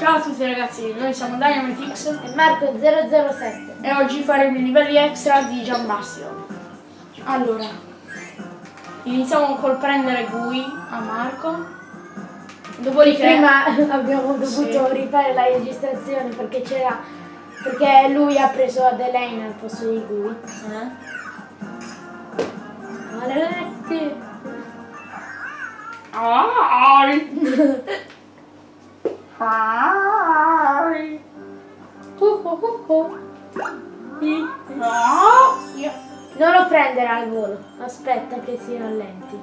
Ciao a tutti ragazzi, noi siamo Dynamitix E Marco 007. e oggi faremo i livelli extra di Giambastio. Allora, iniziamo col prendere Gui a Marco. Dopodiché... Prima abbiamo dovuto Sì. rifare la registrazione perché c'era. Perché lui ha preso Adelaine al posto di lui. Eh? Maledetti! Ai. Ai. Uh, uh, uh. Io- Non lo prendere al volo, aspetta che si rallenti.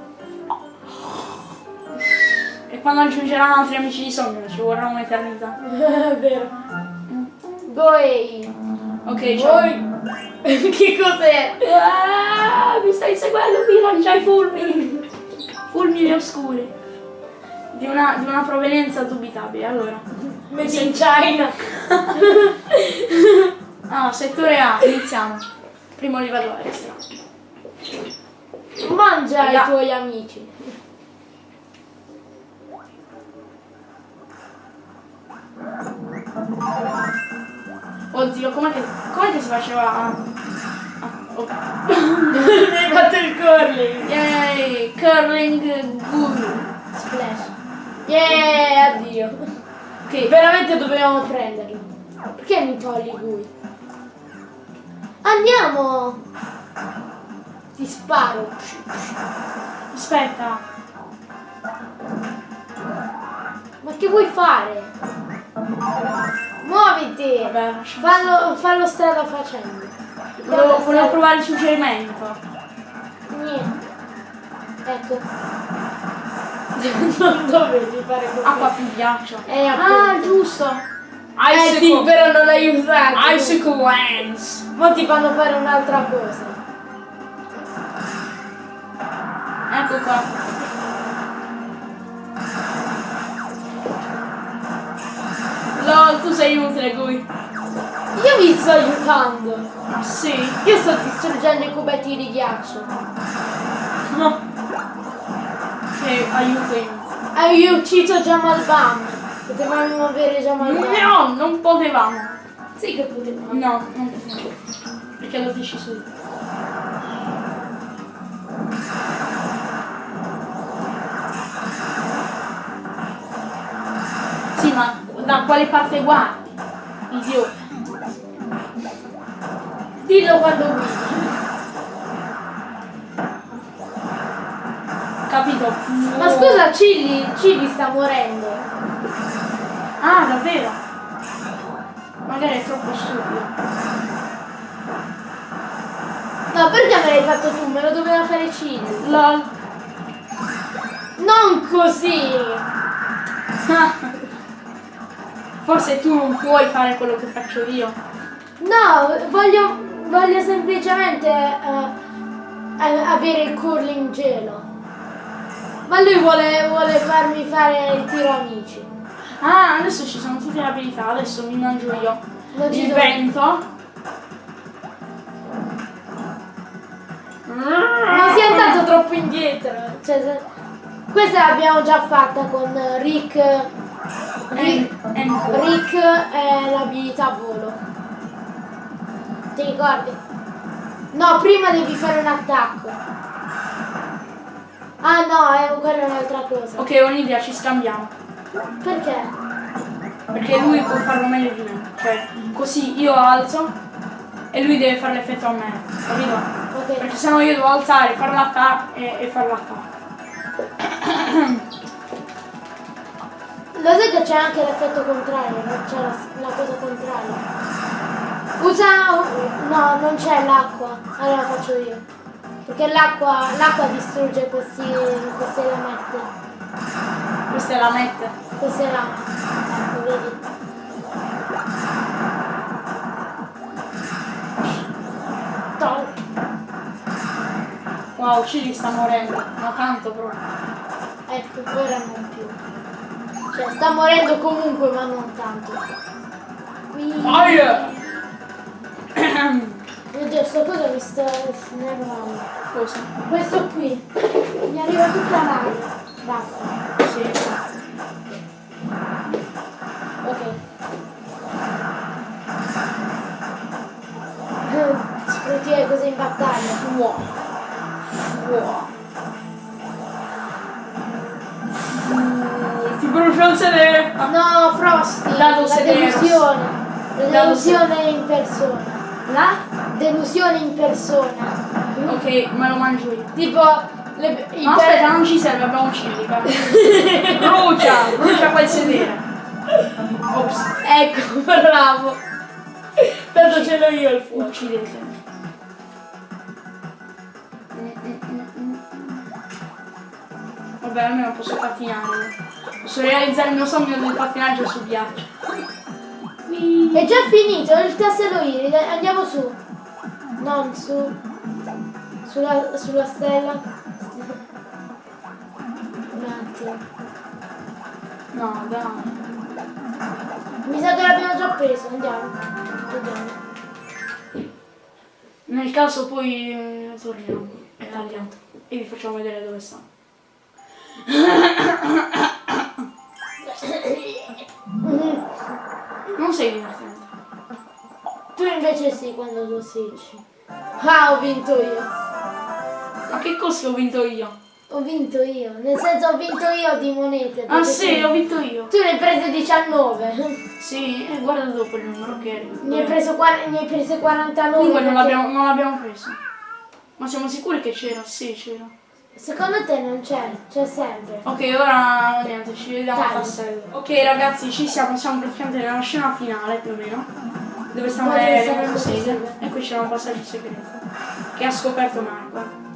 E quando aggiungeranno altri amici di sogno ci vorrà un'eternità. È vero. Goi! Ok, ciao. che cos'è? Ah, mi stai seguendo, mi lanciai fulmini. Fulmini oscuri. Di una, di una provenienza dubitabile. Allora. Made in China! Ah, settore A, iniziamo. Primo livello extra. Mangia i tuoi amici. Oddio, com'è che, com'è che si faceva a... a- oh. Mi hai fatto il curling! Yay, curling guru. Splash! Yeah, addio! Ok, Veramente dovevamo prenderlo. Perché mi togli lui? Andiamo! Ti sparo. aspetta. Ma che vuoi fare? Muoviti! Vabbè, Fallo, fallo strada facendo. Volevo, volevo provare il suggerimento. Niente. Ecco. Non dovevi fare così. Acqua più ghiaccio. Eh, ah, giusto. Eh sì, però non l'hai usato. Icicle Lens. Ma ti fanno fare un'altra cosa. Ecco qua. LOL, tu sei inutile, Gui. Io vi sto aiutando. Ah, sì? Io sto distruggendo i cubetti di ghiaccio. No. Aiuto io. Hai ucciso Jamal Bam. Potevamo avere Jamal Bam. No, non potevamo. Sì che potevamo. No, non potevamo. Perché l'ho deciso io. Sì, ma da quale parte guardi? Idiota. Dillo quando guidi. Capito? Ma scusa, Chili, Chili sta morendo. Ah, davvero? Magari è troppo stupido. No, perché me l'hai fatto tu? Me lo doveva fare Chili. LOL. Non così. Forse tu non puoi fare quello che faccio io. No, voglio, voglio semplicemente eh, avere il curling gelo. Ma lui vuole, vuole farmi fare il tiro amici. Ah, adesso ci sono tutte le abilità, adesso mi mangio io. Non Il vento. Mi si è andato troppo indietro. Cioè, se- questa l'abbiamo già fatta con Rick. Rick è l'abilità volo. Ti ricordi? No, prima devi fare un attacco. Ah no, è, quella è un'altra cosa. Ok, ho un'idea, ci scambiamo. Perché? Perché lui può farlo meglio di me. Cioè, così io alzo e lui deve fare l'effetto a me. Capito? Ok. Perché sennò io devo alzare, fare l'attacco e, e fare l'attacco. Lo sai che c'è anche l'effetto contrario, no? c'è la, la cosa contraria. Usa... no, non c'è l'acqua, allora faccio io. Perché l'acqua l'acqua distrugge questi, queste lamette. Questa è la mette. Queste lamette. Ecco, vedi? Tol. Wow, Cili sta morendo. Ma tanto proprio. Ecco, ora non più. Cioè, sta morendo comunque, ma non tanto. Qui... Fire! Oddio, sto cosa mi sta snervando. Cosa? Questo qui. Mi arriva tutta l'aria. Basta. Sì. Ok. Eh, sfrutti le cose in battaglia. Wow. Mm, ti brucia un sedere! No, Frosty! La delusione! La delusione in persona! La? Delusione in persona! Ok, me lo mangio io. Tipo, le, i No, aspetta, non ci serve, abbiamo cilica. brucia, brucia quel sedere. Ops, Ecco, bravo. Tanto ce l'ho io il fuoco. uccidete. Vabbè, almeno posso pattinare. Posso realizzare il mio sogno del pattinaggio su ghiaccio. È già finito il tassello iride, andiamo su. Non su. Sulla, sulla stella. Un attimo. No, dai. Mi sa che l'abbiamo già preso, andiamo. Vediamo. Nel caso poi eh, torniamo. È tagliato. E vi facciamo vedere dove sta. Non sei divertente. Tu invece sì quando tossicci. Ah, ho vinto io. Ma che cosa ho vinto io? Ho vinto io. Nel senso ho vinto io di monete. Ah sì, ho vinto io. Tu ne hai prese 19. Sì, e guarda dopo il numero che Ne hai, preso, ne hai prese 49. Comunque non l'abbiamo, preso. Ma siamo sicuri che c'era? Sì, c'era. Secondo te non c'è? C'è sempre. Ok, ora niente, ci vediamo al Dai. tassello. Ok ragazzi, ci siamo, siamo praticamente nella scena finale più o meno. Dove stanno le le le. E qui c'era un passaggio segreto. Che ha scoperto Marco.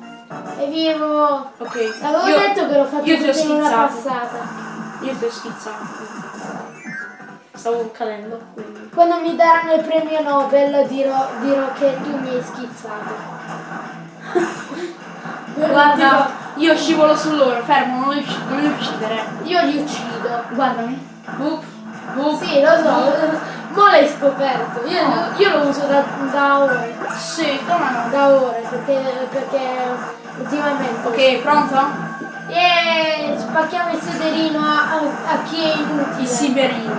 E vivo. Ok. L'avevo io- detto che l'ho fatto io ti ho schizzato. passata. Io ti ho schizzato. Stavo cadendo, quindi. Quando mi daranno il premio Nobel dirò, dirò che tu mi hai schizzato. Guarda, io scivolo su loro, fermo, non li, non li uccidere. Io li uccido. Guardami. Boop, boop. Sì, lo so. Mo l'hai scoperto. Io, io lo uso da, da ore. Sì, come no? Da ore perché, perché ultimamente. Ok, pronto? E spacchiamo il sederino a, a- a chi è inutile. Il siberino.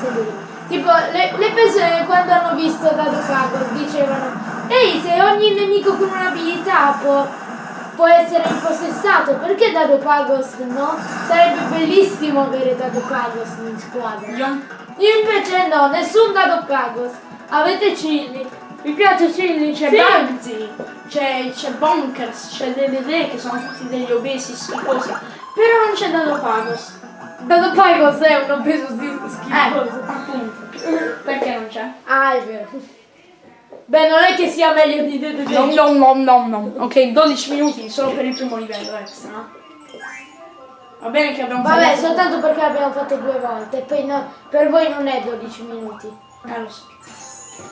Sederino. Tipo, le, le persone quando hanno visto Dado Pagos dicevano Ehi, se ogni nemico con un'abilità può, può essere impossessato, perché Dado Pagos no? Sarebbe bellissimo avere Dado Pagos in squadra. Io? Invece no, nessun Dado Pagos. Avete Chilli. Mi piace Chilli, C'è sì. Bugsy, c'è, c'è Bonkers, c'è DDD che sono tutti degli obesi schifosi. Però non c'è Dado Pagos. Dado Pagos è un obeso Eh, schifoso. appunto. Perché non c'è? Ah, è vero. Beh, non è che sia meglio di DDD. Nom nom nom nom nom. Ok, 12 minuti solo per il primo livello extra. Va bene che abbiamo Vabbè, fatto- soltanto perché l'abbiamo fatto due volte. Poi no, per voi non è 12 minuti. Eh, lo so.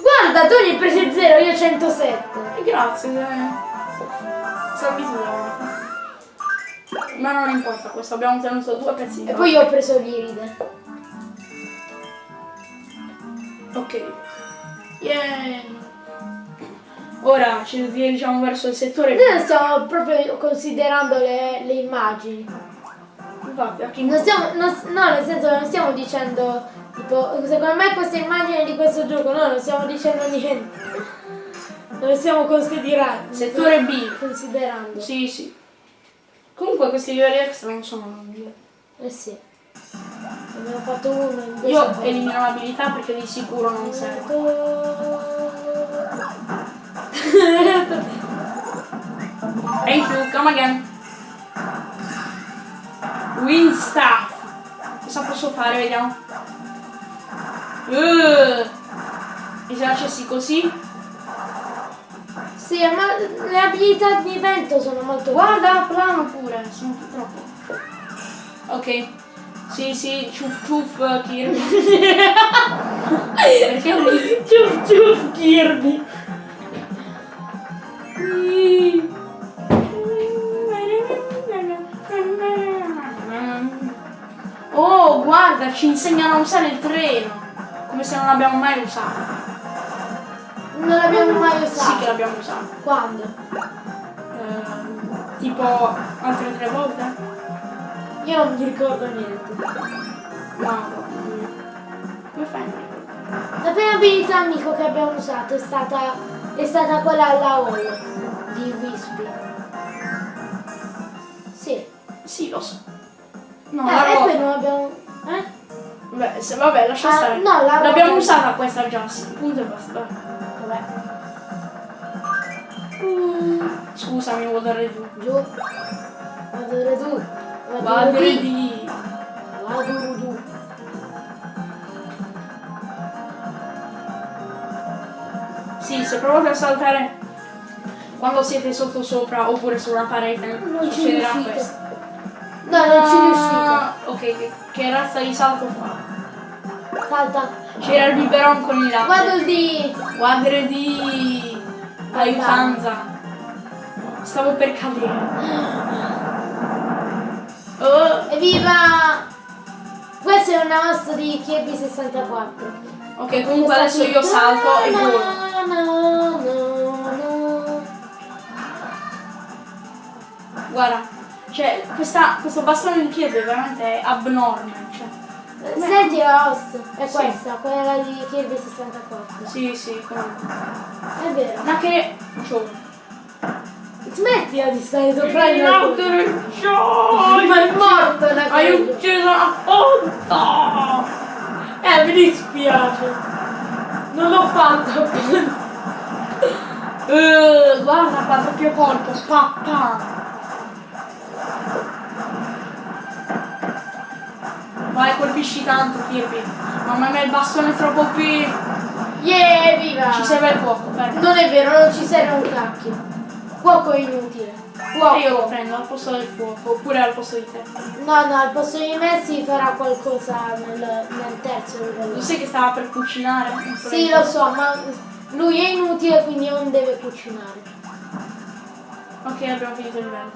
Guarda, tu hai presi 0, io 107. Eh, Grazie. eh. Tu la Ma non importa, questo abbiamo tenuto due pezzi. E poi io ho preso l'iride. Ok. Yeah. Ora ci dirigiamo verso il settore. Noi stiamo proprio considerando le, le immagini. Infatti, Non stiamo, non- no, nel senso non stiamo dicendo, tipo, secondo me questa immagine di questo gioco, no, non stiamo dicendo niente. Non stiamo considerando. Settore B. Considerando. Sì, sì. Comunque questi livelli extra non sono lungi. Eh sì. Abbiamo fatto uno in Io elimino l'abilità perché di sicuro non serve. Thank you, come again. Wind staff. Cosa posso fare? Vediamo. Uh, esercisi così. Sì, ma le abilità di vento sono molto Guarda, plano pure, sono troppo. Ok. Sì, sì, ciuff ciuff Kirby. Perché lui? Ciuff ciuff Kirby. Oh, guarda, ci insegnano a usare il treno. Come se non l'abbiamo mai usato. Non l'abbiamo mai Sì usato. che l'abbiamo usato. Quando? Eh, tipo altre tre volte? Io non mi ricordo niente. No, no. Come fai a? La prima abilità amico che abbiamo usato è stata, è stata quella alla hall. B. Sì. Sì, lo so. No, Eh, la e poi ruota. non abbiamo. Eh? Beh, se- vabbè, lascia Ah, stare. no, la L'abbiamo usata questa già, sì. Punto e basta. Vabbè. Scusami, vuoi dare giù. Giù. Vado tu. Vado Vado di... Vado giù. Sì, se provate a saltare quando siete sotto sopra oppure su una parete, Non ci succederà riuscite. questo. No, non ci riuscite. Ok, che, che razza di salto fa? Salta. C'era il biberon con i lati. Vado di. Quadre di aiutanza. Stavo per cadere. Oh, Evviva! Questa è una mossa di Kirby 64. ok, comunque adesso io salto e volo. volo. Guarda, cioè, questa, questo bastone di Kirby è veramente abnorme. Cioè. Senti la host, è Sì. questa, quella di Kirby 64. Sì, sì, comunque. È vero. Ma che... Cioè, Smettila di stare sopra il mio gioia! Ma è morto da Hai quello. ucciso la ponta! Eh, mi dispiace. Non l'ho fatto. Eh, guarda qua, doppio colpo, pa, Vai, colpisci tanto, Kirby. Mamma mia, il bastone è troppo più... Yeah, viva! Ci serve il fuoco, fermo. Non è vero, non ci serve un cacchio. Fuoco è inutile. Fuoco. E io lo prendo al posto del fuoco, oppure al posto di te. No, no, al posto di me si farà qualcosa nel, nel terzo Lo livello. sai che stava per cucinare? Sì, lo so, ma lui è inutile, quindi non deve cucinare. Ok, abbiamo finito il livello.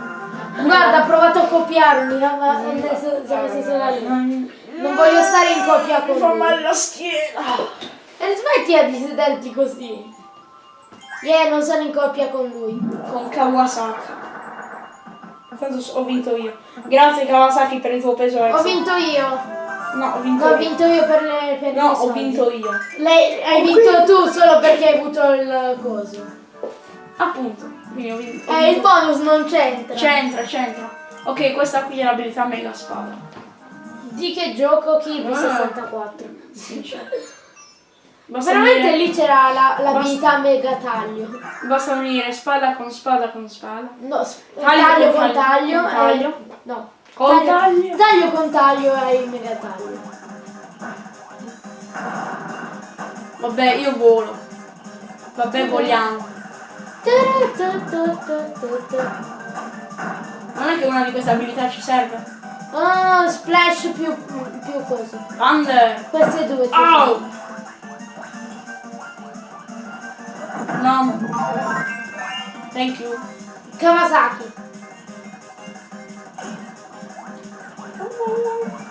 Guarda, ho provato a copiarmi, ma adesso siamo stati là lì. Non voglio stare in coppia con Mi fa lui. male la schiena. E smettila di sederti così. Yeah, non sono in coppia con lui. Con Kawasaki. Tanto ho vinto io. Grazie Kawasaki per il tuo peso extra. Ho vinto io. No, ho vinto No, ho io. vinto io per le per No, ho vinto io. Lei hai vinto tu solo perché hai avuto il coso. Appunto. Quindi ho vinto. Eh, il bonus non c'entra. C'entra, c'entra. Ok, questa qui è l'abilità mega spada. Di che gioco Kirby Ah. 64. Sì. Basta Veramente unire, lì c'era la- l'abilità mega taglio. basta unire spada con spada con spada. No, Taglio taglio, con con taglio, taglio. e- taglio. no. Con taglio. Taglio con taglio e il mega taglio. Vabbè, io volo. Vabbè, voliamo. Non è che una di queste abilità ci serve. Oh, splash più, più coso. Thunder. Queste due. Au! No. Thank you. Kawasaki.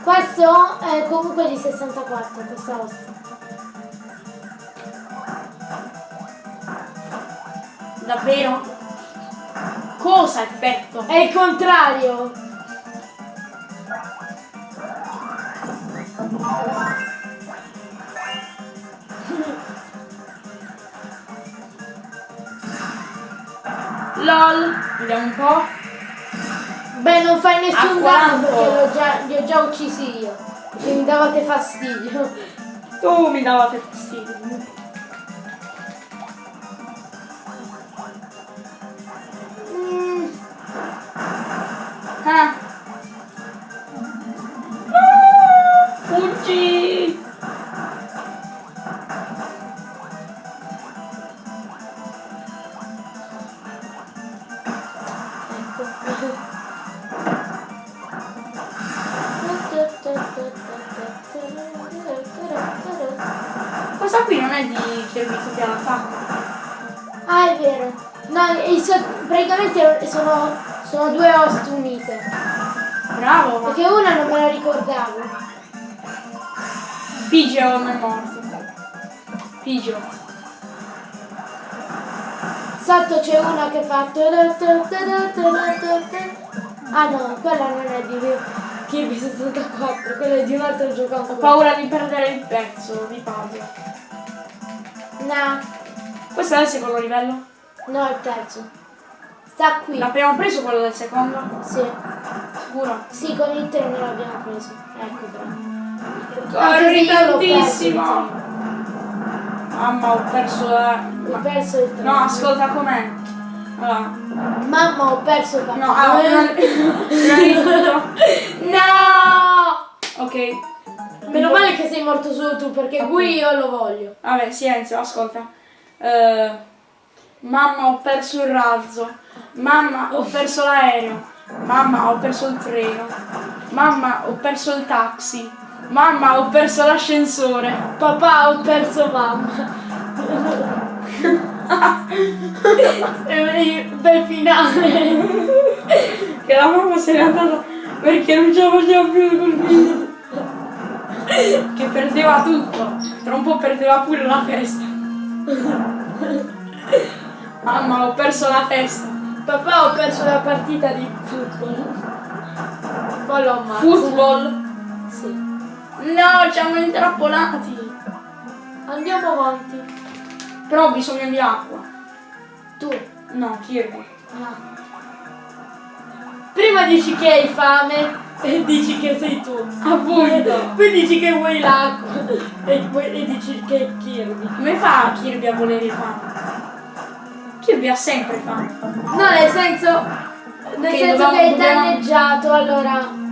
Questo è comunque di 64, questa ossa. Davvero? Cosa effetto? È il contrario. LOL. Vediamo un po'. Beh, non fai nessun danno perché già, li ho già uccisi io. Mi davate fastidio. Tu mi davate fastidio. All'attacco. Ah, è vero. No, so- praticamente sono, sono due host unite. Bravo, ma Perché una non me la ricordavo. Pigeon è morto. Pigeon. Sotto c'è una che fa. Ah no, quella non è di Kirby 64, quella è di un altro gioco Ho paura di perdere il pezzo di puzzle. No, Questo è il secondo livello? no, il terzo. Sta qui. L'abbiamo preso quello del secondo? Sì. Sicuro? Sì, con il treno l'abbiamo preso. Ecco, bravo. Corri tantissimo! Mamma, ho perso la... Ho perso il treno. No, ascolta com'è. Allora, Mamma, ho perso il no, allora, prima, prima di tutto... No! Ok. Meno male che sei morto solo tu, perché Gui io lo voglio. Vabbè, silenzio, ascolta. Eh, mamma, ho perso il razzo. Mamma, ho perso l'aereo. Mamma, ho perso il treno. Mamma, ho perso il taxi. Mamma, ho perso l'ascensore. Papà, ho perso mamma. E Bel finale. Che la mamma se n'è andata perché non ce la faceva più col figlio. Che perdeva tutto. Tra un po' perdeva pure la testa. Mamma, ho perso la testa. Papà, ho perso la partita di football. Poi lo ammazzo. Football. Sì. No, ci hanno intrappolati. Andiamo avanti. Però ho bisogno di acqua. Tu. No, Kirby. Ah. Prima dici che hai fame e dici che sei tu. Appunto. Poi dici che vuoi l'acqua e, poi- e dici che è Kirby. Come fa Kirby a volere fame? Kirby ha sempre fame. No, nel senso. Nel Ok, senso che è danneggiato, allora.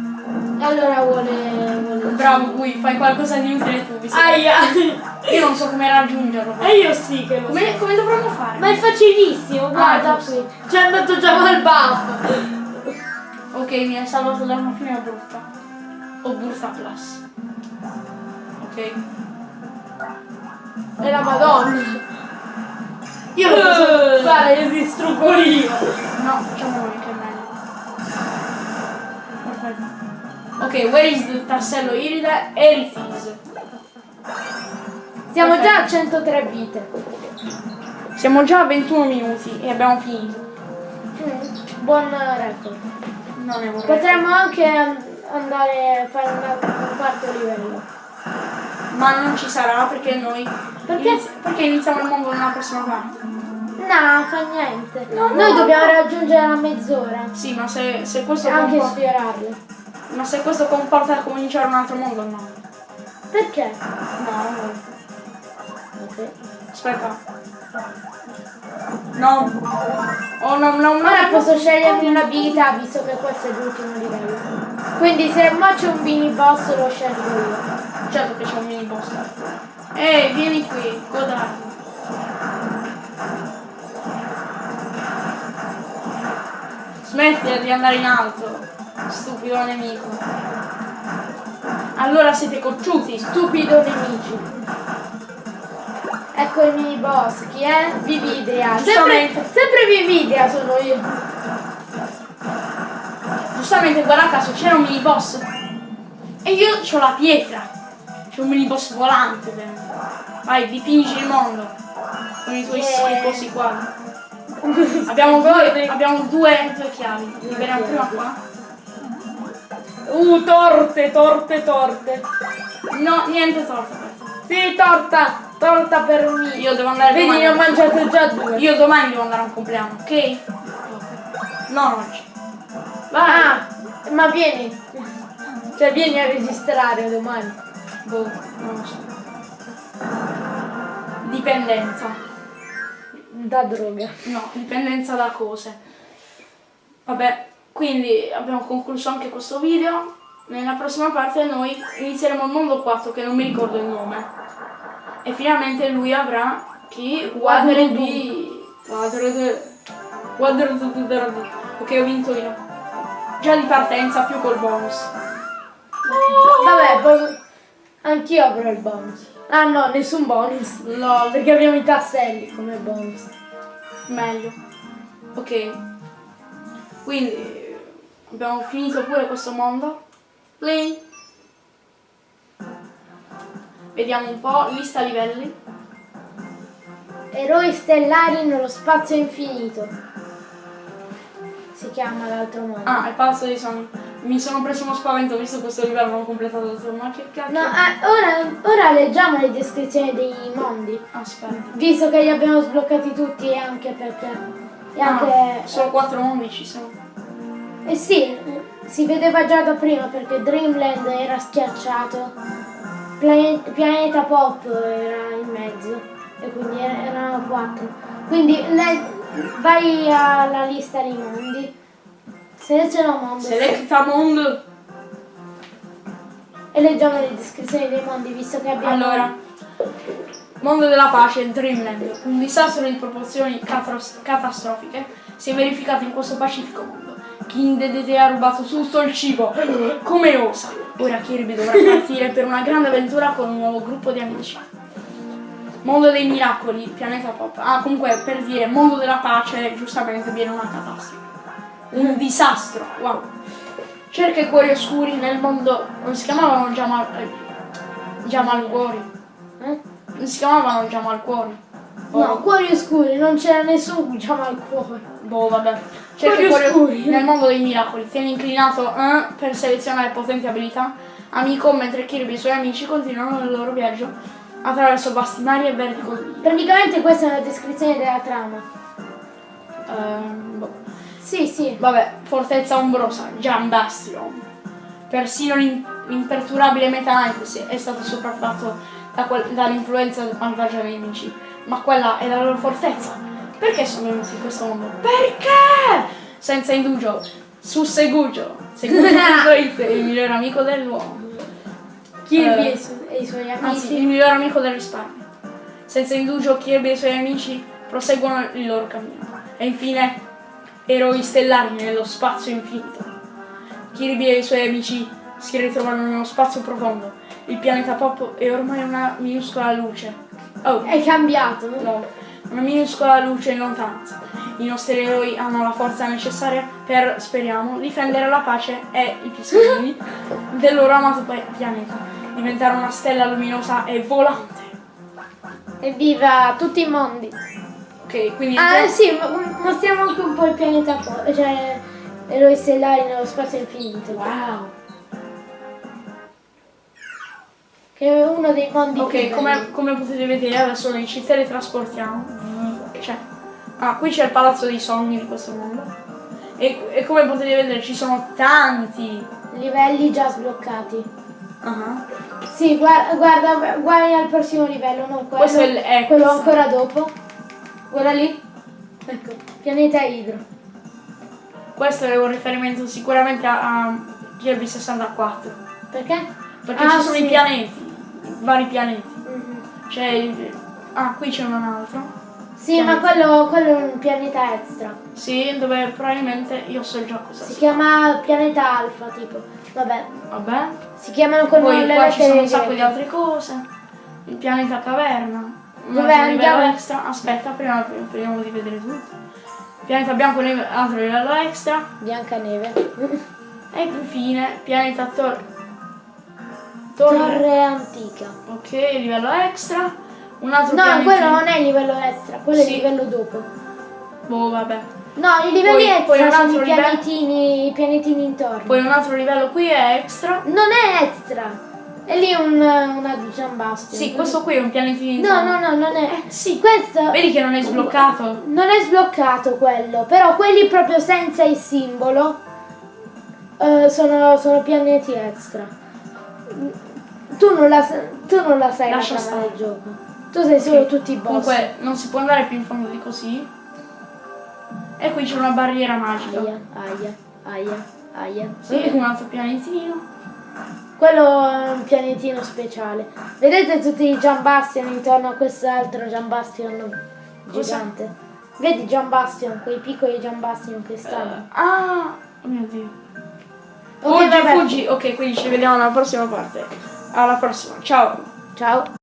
Allora vuole. vuole Bravo, Gui, fai qualcosa di utile tu. che- Aia! Io non so come raggiungerlo. E io sì che lo so. Come, come dovremmo fare? Ma è facilissimo, guarda Ah, qui. Ci è andato già mal buff. Ok, mi hai salvato da una fine brutta. O brutta plus. Ok. È la madonna. Io lo posso fare, io distruggo io. No, facciamo noi che è meglio. Perfetto. Ok, where is the tassello iride? Erithes. Siamo Perfetto. già a 103 vite. Siamo già a 21 minuti e abbiamo finito. Mm, Buon record. Non è vorrei. Potremmo anche andare a fare un quarto livello. Ma non ci sarà perché noi. Perché? inizi- perché iniziamo il mondo nella prossima parte. No, fa niente. No, Noi no, dobbiamo no. raggiungere la mezz'ora. Sì, ma se, se questo anche comporta. sfiorarle. Ma se questo comporta cominciare un altro mondo, no. Perché? No, non voglio. Ok. Aspetta. No. Oh no, no, no. Ora posso scegliermi un'abilità visto che questo è l'ultimo livello. Quindi se mo c'è un mini boss lo scelgo io. Certo che c'è un mini boss. Ehi, vieni qui, godati. Smettila di andare in alto, stupido nemico. Allora siete cocciuti, Stupido nemici. Ecco il mini boss, chi è? Vividria. Sempre, Giustamente. sempre Vividria sono io. Giustamente, guarda caso, c'era un mini boss. E io ho la pietra. C'è un mini boss volante dentro. Vai, dipingi il mondo. Con i tuoi Yeah. schifosi quadri. Abbiamo due, abbiamo due, due chiavi. Liberiamo prima qua. Uh, torte, torte, torte. No, niente torta. Sì, torta. Torta per me. Io devo andare Vedi, domani. ne ho mangiato già due. Io domani devo andare a un compleanno, ok? Non oggi. Ah, ma vieni. Cioè vieni a registrare domani. Boh, non lo so. Dipendenza. Da droga. No, dipendenza da cose. Vabbè, quindi abbiamo concluso anche questo video. Nella prossima parte noi inizieremo il mondo 4 che non mi ricordo il nome. E finalmente lui avrà chi? Waterdeep. Waterdeep. Waterdeep. Ok, ho vinto io. Già di partenza più col bonus. Vabbè, posso... Anch'io avrò il bonus. Ah no, nessun bonus. Lol. Perché abbiamo i tasselli come bonus. Meglio. Ok. Quindi abbiamo finito pure questo mondo. Play. Vediamo un po', lista livelli. Eroi stellari nello spazio infinito. Si chiama l'altro mondo. Ah, il palazzo dei sogni. Mi sono preso uno spavento visto questo livello, non ho completato tutto. Ma che cacchio? No, ah, ora, ora leggiamo le descrizioni dei mondi. Aspetta. Visto che li abbiamo sbloccati tutti e anche perché E anche... Ah, solo quattro mondi ci sono. Eh sì, si vedeva già da prima perché Dreamland era schiacciato, Plane- Pianeta Pop era in mezzo e quindi er- erano quattro. Quindi le- vai alla lista dei mondi, seleziona mondo Selecta mondo. e leggiamo le descrizioni dei mondi visto che abbiamo... Allora, mondo della pace, Dreamland. Un disastro di proporzioni catastrofiche si è verificato in questo pacifico mondo. King Dedede ha rubato tutto il cibo. Come osa? Ora Kirby dovrà partire per una grande avventura con un nuovo gruppo di amici. Mondo dei miracoli, pianeta pop. Ah, comunque per dire mondo della pace, giustamente viene una catastrofe. Un disastro, wow. Cerca i cuori oscuri nel mondo. Non si chiamavano Jamal. Eh, Jamal Cuori. Eh? Non si chiamavano Jamal Cuori. No, cuori oscuri, non c'era nessun diciamo al cuore. Boh, vabbè. Cuori i cuori oscuri. nel mondo dei miracoli. Tieni inclinato eh, per selezionare potenti abilità. Amico, mentre Kirby e i suoi amici continuano il loro viaggio attraverso vasti mari e verdi collini. Praticamente questa è la descrizione della trama. Ehm, boh. Sì, sì. Vabbè, fortezza ombrosa, Gian Bastion. Persino l'im- l'imperturabile Meta Knight è stato sopraffatto da dall'influenza malvagia dei nemici. Ma quella è la loro fortezza. Perché sono venuti in questo mondo? Perché? Senza indugio, su Segugio. Segugio.it, il miglior amico dell'uomo. Kirby Eh, e, su- e i suoi Anzi, amici. il miglior amico del risparmio. Senza indugio, Kirby e i suoi amici proseguono il loro cammino. E infine, eroi stellari nello spazio infinito. Kirby e i suoi amici si ritrovano nello spazio profondo. Il pianeta Pop è ormai una minuscola luce. Oh, È cambiato. no. Una minuscola luce in lontananza. I nostri eroi hanno la forza necessaria per, speriamo, difendere la pace e i pisolini del loro amato pianeta. Diventare una stella luminosa e volante. Evviva tutti i mondi. Ok, quindi Ah sì, mo- mostriamo anche un po' il pianeta cioè eroi stellari nello spazio infinito. Wow. Che è uno dei mondi Ok, come, come potete vedere adesso noi ci teletrasportiamo. Cioè, ah, qui c'è il palazzo dei sogni di questo mondo. E, e come potete vedere ci sono tanti. livelli già sbloccati. Ah, Sì, guarda, guarda, guarda al prossimo livello, non quello, Questo è il- è quello questo. ancora dopo. Guarda lì. Ecco, pianeta Idro. Questo è un riferimento sicuramente a, a Kirby 64. Perché? Perché Ah, ci sono sì. i pianeti, vari pianeti. Mhm. C'è il. Ah, qui c'è un altro. Sì, ma quello, quello è un pianeta extra. Sì, dove probabilmente io so già cosa Si sia. chiama pianeta alfa, tipo. Vabbè, Vabbè. si chiamano con Poi le qua ci sono un sacco di altre cose. Il pianeta caverna. Dove andiamo? extra. Aspetta, prima vediamo di vedere tutto. Pianeta bianco, neve- altro livello extra. Biancaneve. E infine pianeta tor- torre. Torre antica. Ok, livello extra. Un altro No, pianeta. quello non è il livello extra, quello è Sì. il livello dopo. Boh, vabbè. No, i livelli Poi- poi extra un sono i pianetini, i pianetini intorno. Poi un altro livello qui è extra. Non è extra. È lì un, una Giambastia. Sì, questo qui è un pianetino. No, no, no, non è. Eh, sì. Questo Vedi che non è sbloccato? non è sbloccato quello, però quelli proprio senza il simbolo eh, sono, sono pianeti extra. Tu non la, tu non la sai Lascia la trama stare. del gioco. Tu sei solo Ok. tutti i boss. Comunque non si può andare più in fondo di così. E qui c'è una barriera magica. Aia, aia, aia, aia. Sì, un altro pianetino. Quello è un pianetino speciale. Vedete tutti i Giambastion intorno a quest'altro Giambastion gigante? Vedi Giambastion, quei piccoli Giambastion che stanno. Ah, oh mio dio. Ok, Fuggi, fuggi. Ok, quindi ci vediamo alla prossima parte. Alla prossima. Ciao. Ciao.